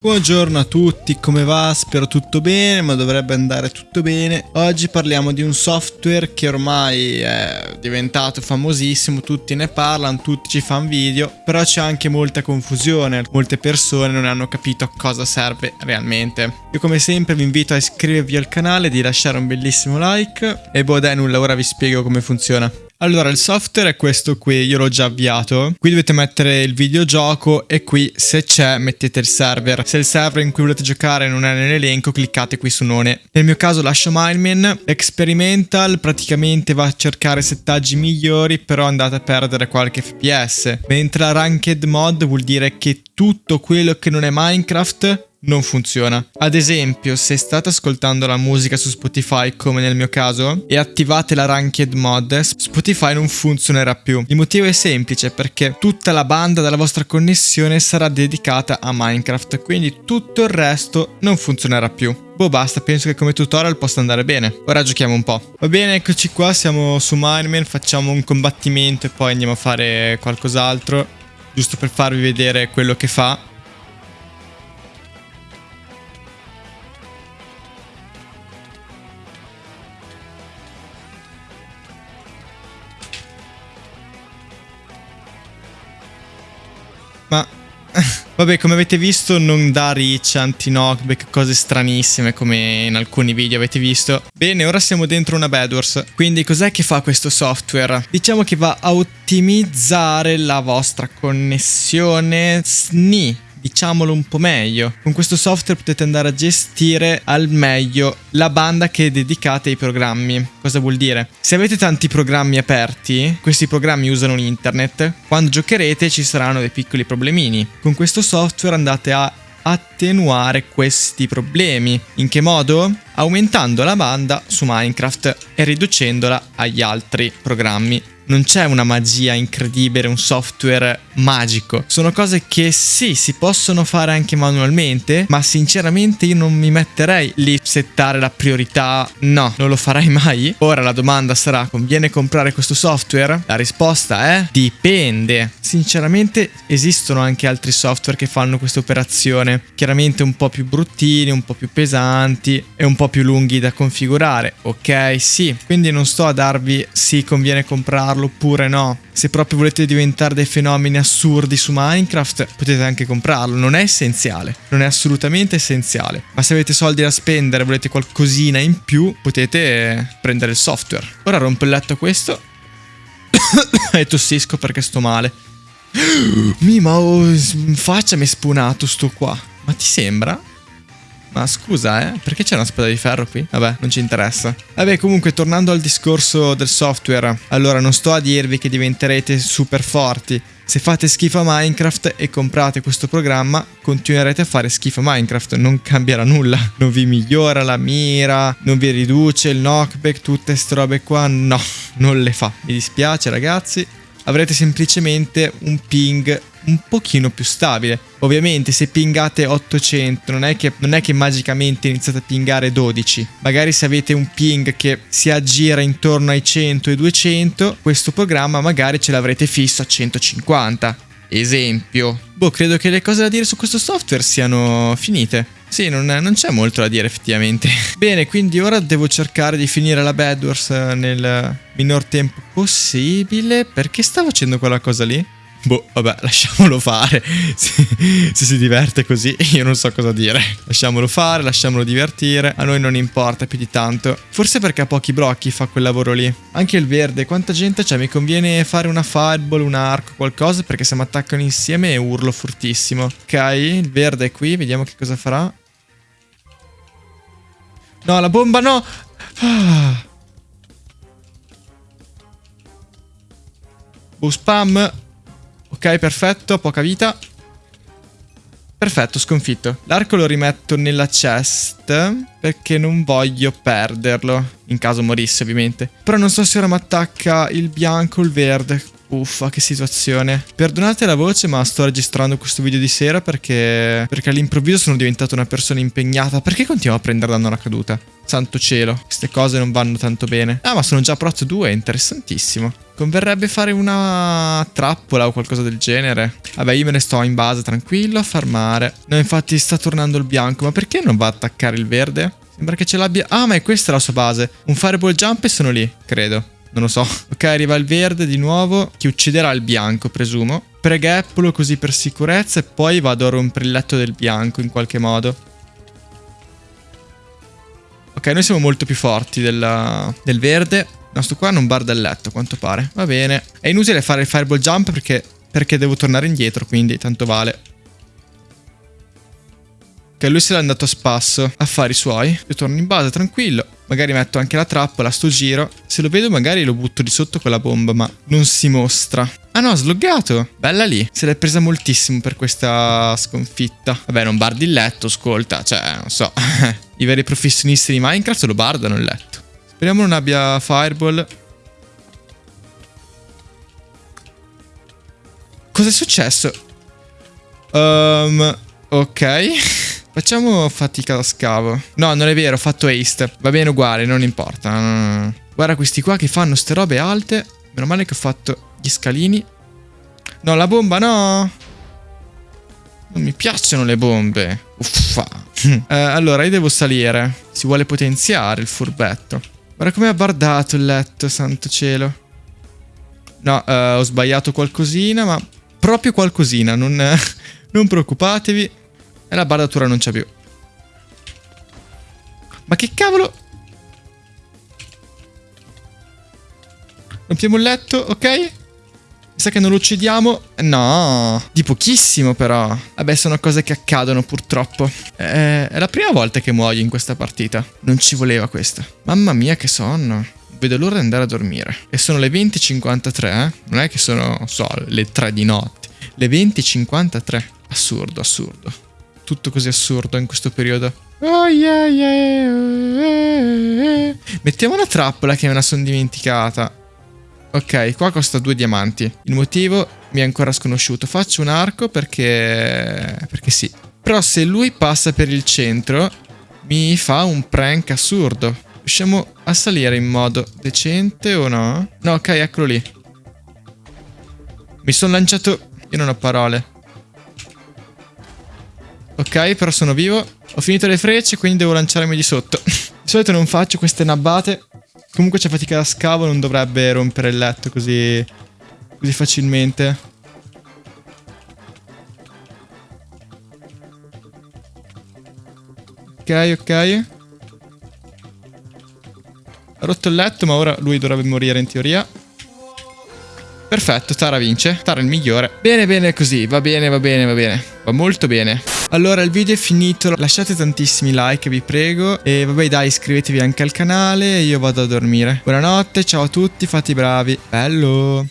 Buongiorno a tutti, come va? Spero tutto bene, ma dovrebbe andare tutto bene. Oggi parliamo di un software che ormai è diventato famosissimo, tutti ne parlano, tutti ci fanno video, però c'è anche molta confusione, molte persone non hanno capito a cosa serve realmente. Io come sempre vi invito a iscrivervi al canale, di lasciare un bellissimo like e boh dai nulla, ora vi spiego come funziona. Allora, il software è questo qui, io l'ho già avviato. Qui dovete mettere il videogioco e qui, se c'è, mettete il server. Se il server in cui volete giocare non è nell'elenco, cliccate qui su none. Nel mio caso lascio Mineman. Experimental praticamente va a cercare settaggi migliori, però andate a perdere qualche FPS. Mentre la Ranked Mod vuol dire che tutto quello che non è Minecraft non funziona. Ad esempio, se state ascoltando la musica su Spotify, come nel mio caso, e attivate la Ranked Mod, Spotify non funzionerà più. Il motivo è semplice, perché tutta la banda della vostra connessione sarà dedicata a Minecraft, quindi tutto il resto non funzionerà più. Boh, basta, penso che come tutorial possa andare bene. Ora giochiamo un po'. Va bene, eccoci qua, siamo su Mineman, facciamo un combattimento e poi andiamo a fare qualcos'altro, giusto per farvi vedere quello che fa. Vabbè, come avete visto non dà reach, anti-knockback, cose stranissime come in alcuni video avete visto. Bene, ora siamo dentro una Bedwars. Quindi cos'è che fa questo software? Diciamo che va a ottimizzare la vostra connessione SNI diciamolo un po' meglio. Con questo software potete andare a gestire al meglio la banda che dedicate ai programmi. Cosa vuol dire? Se avete tanti programmi aperti, questi programmi usano internet, quando giocherete ci saranno dei piccoli problemini. Con questo software andate a attenuare questi problemi. In che modo? Aumentando la banda su Minecraft e riducendola agli altri programmi non c'è una magia incredibile, un software magico. Sono cose che sì, si possono fare anche manualmente, ma sinceramente io non mi metterei lì settare la priorità. No, non lo farai mai. Ora la domanda sarà, conviene comprare questo software? La risposta è dipende. Sinceramente esistono anche altri software che fanno questa operazione, chiaramente un po' più bruttini, un po' più pesanti e un po' più lunghi da configurare. Ok, sì, quindi non sto a darvi sì, conviene comprarlo comprarlo oppure no. Se proprio volete diventare dei fenomeni assurdi su Minecraft, potete anche comprarlo. Non è essenziale, non è assolutamente essenziale. Ma se avete soldi da spendere, volete qualcosina in più, potete prendere il software. Ora rompo il letto questo e tossisco perché sto male. Mima, oh, in faccia mi è spunato sto qua. Ma ti sembra? Ma scusa, eh? Perché c'è una spada di ferro qui? Vabbè, non ci interessa. Vabbè, comunque, tornando al discorso del software. Allora, non sto a dirvi che diventerete super forti. Se fate schifo a Minecraft e comprate questo programma, continuerete a fare schifo a Minecraft, non cambierà nulla. Non vi migliora la mira, non vi riduce il knockback, tutte queste robe qua, no, non le fa. Mi dispiace ragazzi, avrete semplicemente un ping un pochino più stabile. Ovviamente se pingate 800 non è, che, non è che magicamente iniziate a pingare 12. Magari se avete un ping che si aggira intorno ai 100 e 200, questo programma magari ce l'avrete fisso a 150. Esempio. Boh, credo che le cose da dire su questo software siano finite. Sì, non, non c'è molto da dire effettivamente. Bene, quindi ora devo cercare di finire la Bedwars nel minor tempo possibile. Perché sta facendo quella cosa lì? Boh, vabbè, lasciamolo fare. Se, se, si diverte così, io non so cosa dire. Lasciamolo fare, lasciamolo divertire. A noi non importa più di tanto. Forse perché ha pochi blocchi fa quel lavoro lì. Anche il verde, quanta gente c'è? Mi conviene fare una fireball, un arco, qualcosa, perché se mi attaccano insieme urlo fortissimo. Ok, il verde è qui, vediamo che cosa farà. No, la bomba no! Ah. Bu spam. Ok, perfetto, poca vita. Perfetto, sconfitto. L'arco lo rimetto nella chest perché non voglio perderlo, in caso morisse ovviamente. Però non so se ora mi attacca il bianco o il verde. Uffa, che situazione. Perdonate la voce, ma sto registrando questo video di sera perché... Perché all'improvviso sono diventato una persona impegnata. Perché continuo a prendere danno alla caduta? Santo cielo, queste cose non vanno tanto bene. Ah, ma sono già prot 2, interessantissimo. Converrebbe fare una trappola o qualcosa del genere. Vabbè, io me ne sto in base tranquillo a farmare. No, infatti sta tornando il bianco. Ma perché non va a attaccare il verde? Sembra che ce l'abbia... Ah, ma è questa la sua base. Un fireball jump e sono lì, credo. Non lo so. Ok, arriva il verde di nuovo, che ucciderà il bianco, presumo. Pregappolo così per sicurezza e poi vado a rompere il letto del bianco in qualche modo. Ok, noi siamo molto più forti della, del verde. Il nostro qua non barda il letto, a quanto pare. Va bene. È inutile fare il fireball jump perché, perché devo tornare indietro, quindi tanto vale. Ok, lui se l'è andato a spasso. Affari suoi. Io torno in base, tranquillo. Magari metto anche la trappola, sto giro. Se lo vedo magari lo butto di sotto con la bomba, ma non si mostra. Ah no, ha sloggato. Bella lì. Se l'è presa moltissimo per questa sconfitta. Vabbè, non bardi il letto, ascolta. Cioè, non so. I veri professionisti di Minecraft lo bardano il letto. Speriamo non abbia fireball. Cos'è successo? Um, ok. Facciamo fatica da scavo. No, non è vero, ho fatto haste. Va bene uguale, non importa. Guarda questi qua che fanno ste robe alte. Meno male che ho fatto gli scalini. No, la bomba no. Non mi piacciono le bombe. Uffa. eh, allora, io devo salire. Si vuole potenziare il furbetto. Guarda come ha bardato il letto, santo cielo. No, eh, ho sbagliato qualcosina, ma proprio qualcosina. Non, non preoccupatevi. E la bardatura non c'è più. Ma che cavolo? Rompiamo il letto, ok? Mi sa che non lo uccidiamo. No, di pochissimo però. Vabbè, sono cose che accadono purtroppo. Eh, è la prima volta che muoio in questa partita. Non ci voleva questa. Mamma mia che sonno. Vedo l'ora di andare a dormire. E sono le 20.53, eh? Non è che sono, so, le 3 di notte. Le 20.53. Assurdo, assurdo tutto così assurdo in questo periodo. Oh yeah, yeah. Mettiamo una trappola che me la sono dimenticata. Ok, qua costa due diamanti. Il motivo mi è ancora sconosciuto. Faccio un arco perché... perché sì. Però se lui passa per il centro, mi fa un prank assurdo. Riusciamo a salire in modo decente o no? No, ok, eccolo lì. Mi sono lanciato... Io non ho parole. Ok, però sono vivo. Ho finito le frecce, quindi devo lanciarmi di sotto. di solito non faccio queste nabbate. Comunque c'è fatica da scavo, non dovrebbe rompere il letto così, così facilmente. Ok, ok. Ha rotto il letto, ma ora lui dovrebbe morire in teoria. Perfetto, Tara vince. Tara è il migliore. Bene, bene così. Va bene, va bene, va bene. Va molto bene. Allora, il video è finito. Lasciate tantissimi like, vi prego. E vabbè, dai, iscrivetevi anche al canale. Io vado a dormire. Buonanotte, ciao a tutti, fate i bravi. Bello.